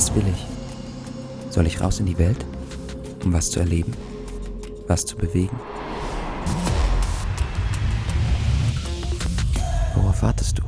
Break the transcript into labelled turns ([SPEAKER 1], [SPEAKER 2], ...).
[SPEAKER 1] Was will ich? Soll ich raus in die Welt, um was zu erleben, was zu bewegen? Worauf wartest du?